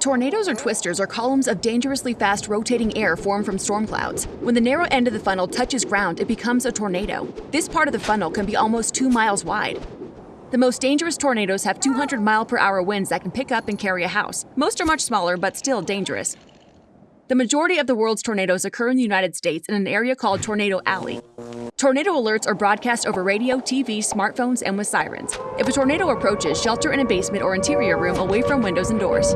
Tornadoes or twisters are columns of dangerously fast rotating air formed from storm clouds. When the narrow end of the funnel touches ground, it becomes a tornado. This part of the funnel can be almost two miles wide. The most dangerous tornadoes have 200 mile per hour winds that can pick up and carry a house. Most are much smaller, but still dangerous. The majority of the world's tornadoes occur in the United States in an area called Tornado Alley. Tornado alerts are broadcast over radio, TV, smartphones, and with sirens. If a tornado approaches, shelter in a basement or interior room away from windows and doors.